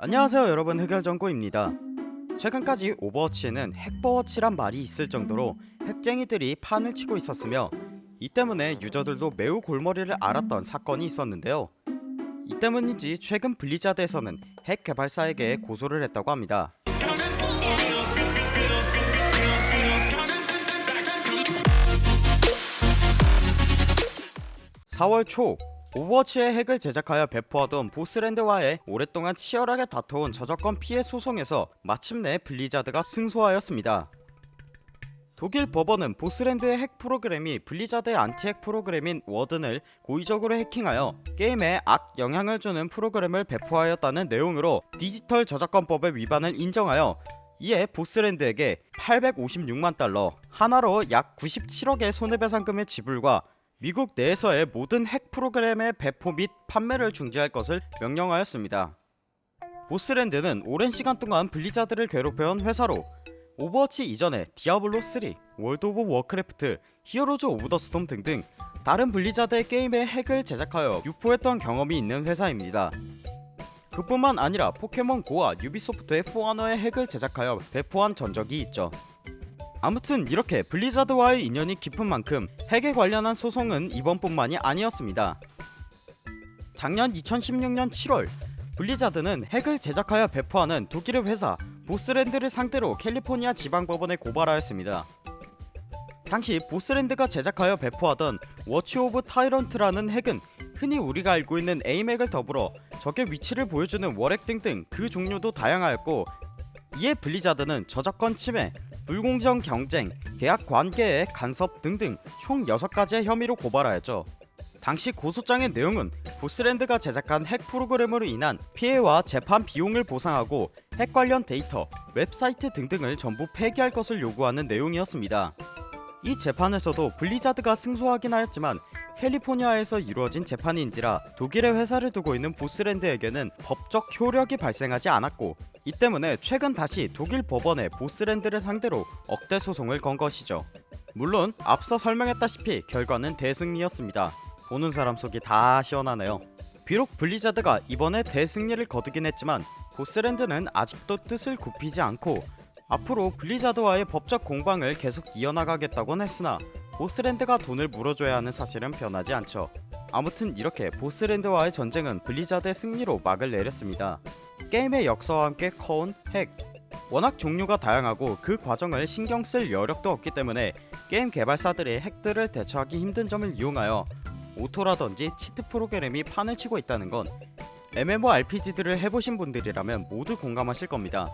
안녕하세요 여러분. 흑열정구입니다. 최근까지 오버워치에는 핵버워치란 말이 있을 정도로 핵쟁이들이 판을 치고 있었으며 이 때문에 유저들도 매우 골머리를 앓았던 사건이 있었는데요. 이 때문인지 최근 블리자드에서는 핵 개발사에게 고소를 했다고 합니다. 4월 초 오버워치의 핵을 제작하여 배포하던 보스랜드와의 오랫동안 치열하게 다퉈온 저작권 피해 소송에서 마침내 블리자드가 승소하였습니다. 독일 법원은 보스랜드의 핵 프로그램이 블리자드의 안티핵 프로그램인 워든을 고의적으로 해킹하여 게임에 악 영향을 주는 프로그램을 배포하였다는 내용으로 디지털 저작권법의 위반을 인정하여 이에 보스랜드에게 856만 달러 한화로 약 97억의 손해배상금의 지불과 미국 내에서의 모든 핵 프로그램의 배포 및 판매를 중지할 것을 명령하였습니다. 보스랜드는 오랜 시간 동안 블리자드를 괴롭혀온 회사로 오버워치 이전에 디아블로3, 월드 오브 워크래프트, 히어로즈 오브 더 스톰 등등 다른 블리자드의 게임의 핵을 제작하여 유포했던 경험이 있는 회사입니다. 그뿐만 아니라 포켓몬고와 유비소프트의 포아너의 핵을 제작하여 배포한 전적이 있죠. 아무튼 이렇게 블리자드와의 인연이 깊은 만큼 핵에 관련한 소송은 이번뿐만이 아니었습니다. 작년 2016년 7월 블리자드는 핵을 제작하여 배포하는 독일의 회사 보스랜드를 상대로 캘리포니아 지방법원에 고발하였습니다. 당시 보스랜드가 제작하여 배포하던 Watchover Tyrant라는 핵은 흔히 우리가 알고 있는 aim핵을 더불어 적의 위치를 보여주는 wall핵 등등 그 종류도 다양하였고 이에 블리자드는 저작권 침해, 불공정 경쟁, 계약 관계의 간섭 등등 총 6가지의 혐의로 고발하였죠. 당시 고소장의 내용은 보스랜드가 제작한 핵 프로그램으로 인한 피해와 재판 비용을 보상하고 핵 관련 데이터, 웹사이트 등등을 전부 폐기할 것을 요구하는 내용이었습니다. 이 재판에서도 블리자드가 승소하긴 하였지만 캘리포니아에서 이루어진 재판인지라 독일의 회사를 두고 있는 보스랜드에게는 법적 효력이 발생하지 않았고 이 때문에 최근 다시 독일 법원에 보스랜드를 상대로 억대 소송을 건 것이죠. 물론 앞서 설명했다시피 결과는 대승리였습니다. 보는 사람 속이 다 시원하네요. 비록 블리자드가 이번에 대승리를 거두긴 했지만 보스랜드는 아직도 뜻을 굽히지 않고 앞으로 블리자드와의 법적 공방을 계속 이어나가겠다곤 했으나 보스랜드가 돈을 물어줘야 하는 사실은 변하지 않죠. 아무튼 이렇게 보스랜드와의 전쟁은 블리자드의 승리로 막을 내렸습니다. 게임의 역사와 함께 커온 핵 워낙 종류가 다양하고 그 과정을 신경 쓸 여력도 없기 때문에 게임 개발사들이 핵들을 대처하기 힘든 점을 이용하여 auto라든지 cheat 프로그램이 판을 치고 있다는 건 MMORPG들을 해보신 분들이라면 모두 공감하실 겁니다.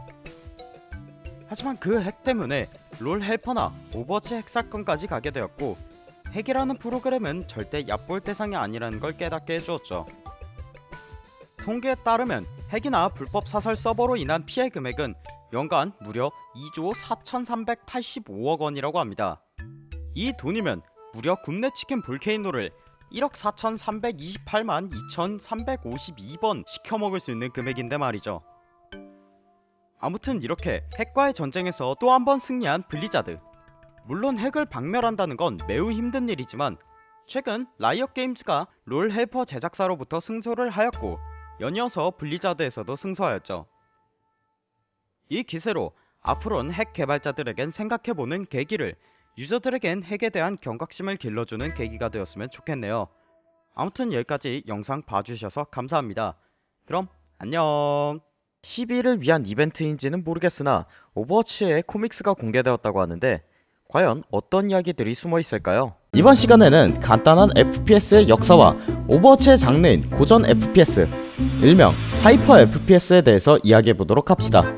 하지만 그 핵 때문에 롤 헬퍼나 오버워치 핵 사건까지 가게 되었고 핵이라는 프로그램은 절대 얕볼 대상이 아니라는 걸 깨닫게 해주었죠. 통계에 따르면 핵이나 불법 사설 서버로 인한 피해 금액은 연간 무려 2조 4385억 원이라고 합니다. 이 돈이면 무려 굽네 치킨 볼케이노를 1억 4328만 2352번 시켜먹을 수 있는 금액인데 말이죠. 아무튼 이렇게 핵과의 전쟁에서 또 한 번 승리한 블리자드. 물론 핵을 박멸한다는 건 매우 힘든 일이지만 최근 라이엇 게임즈가 롤 헬퍼 제작사로부터 승소를 하였고 연이어서 블리자드에서도 승소하였죠. 이 기세로 앞으로는 핵 개발자들에겐 생각해보는 계기를 user들에겐 핵에 대한 경각심을 길러주는 계기가 되었으면 좋겠네요. 아무튼 여기까지 영상 봐주셔서 감사합니다. 그럼 안녕 12일을 위한 이벤트인지는 모르겠으나 오버워치의 comics가 공개되었다고 하는데 과연 어떤 이야기들이 숨어 있을까요? 이번 시간에는 간단한 FPS의 역사와 오버워치의 장르인 고전 FPS 일명 hyper FPS에 대해서 이야기해보도록 합시다